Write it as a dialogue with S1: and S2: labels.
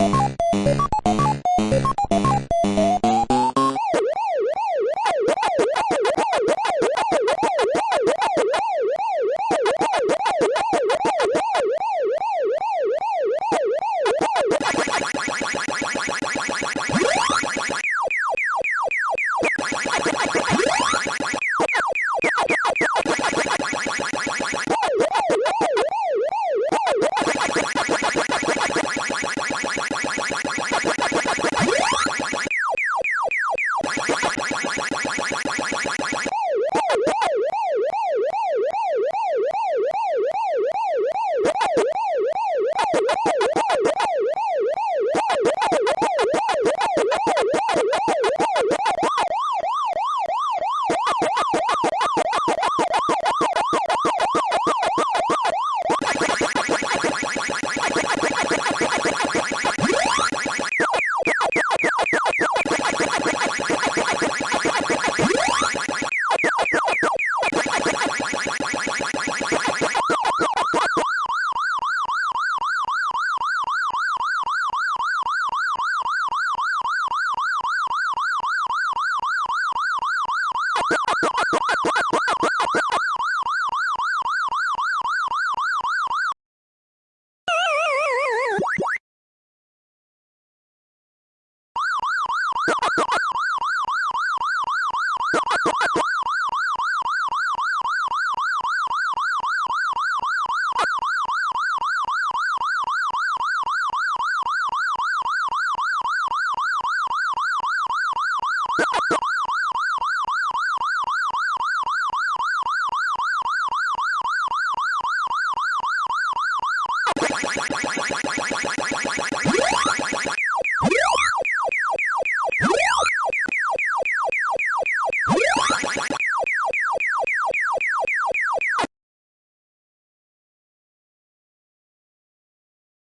S1: you